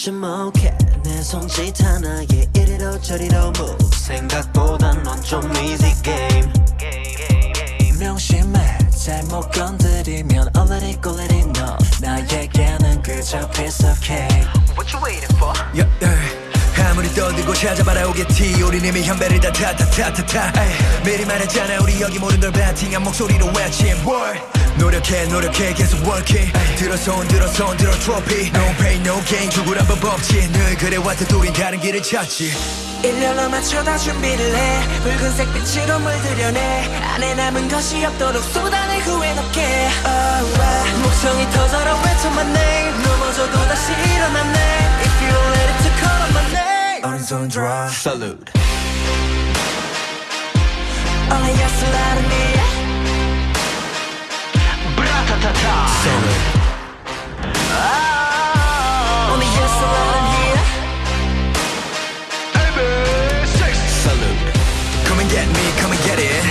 주목해. 내 손짓 하나에 이리로 저리로 move. 생각보단 넌좀 easy game. 명심해. 잘못 건드리면 let it know 나에게는 그저 piece of cake. What you waiting for? yeah, yeah. 아무리 떠들고 찾아봐라 오겠지 우린 이미 현배를 다 타타타타타 미리 말했잖아 우리 여기 모든 걸 배팅한 목소리로 외친 boy 노력해 노력해 계속 working. 들어 손 들어 손 들어 트로피 No pain no gain. 죽으란 법 없지 늘 그래왔듯 우린 다른 길을 찾지. 일렬로 맞춰다 준비를 해. 붉은색 빛으로 물들여내. 안에 남은 것이 없도록 쏟아내 후회 없게. Oh, oh. 목청이 터져라. 외쳐 my name 넘어져도 다시 일어났네. If you ready to call on my name. 오른손 들어 Salute. Only yes let me Ah. On Salute Come and get me, come and get it.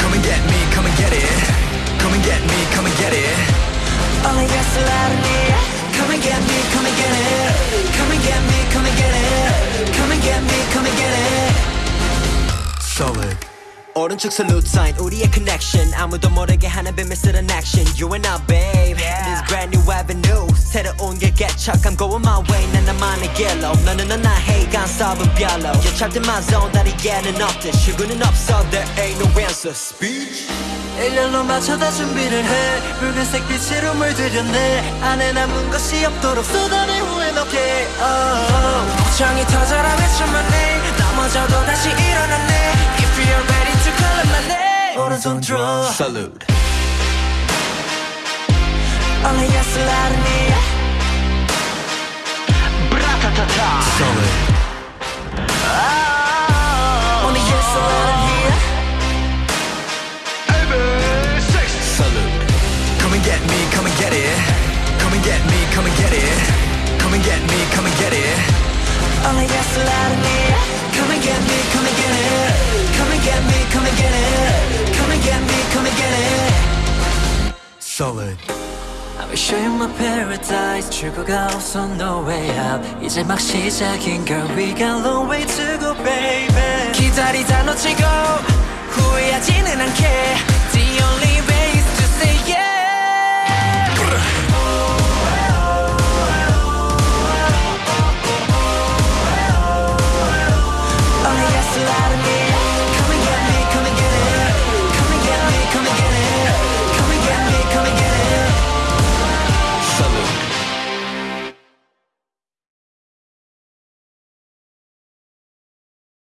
Come and get me, come and get it. Come and get me, come and get it. On Come and get me, come and get it. Come and get me, come and 오른쪽 salute sign 우리의 connection 아무도 모르게 하는 비밀스런 action You and I babe This brand new avenue 새로운 길 개척 I'm going my way 난 나만의 길로 너는 넌 나의 간섭은 별로 You trapped in my zone 다리에는 없듯 출구는 없어 There ain't no answer Speech 일렬로 맞춰다 준비를 해 붉은색 빛으로 물들였네 안에 남은 것이 없도록 쏟아내 후회 넣게 oh. 목청이 터져라 외쳐 my name 넘어져도 다시 일어 name 오른손 들어 Salute Only yes let me 브 Solid. I will show you my paradise 출구가 없어 no way out 이제 막 시작인 girl We got long way to go baby 기다리다 놓치고 후회하지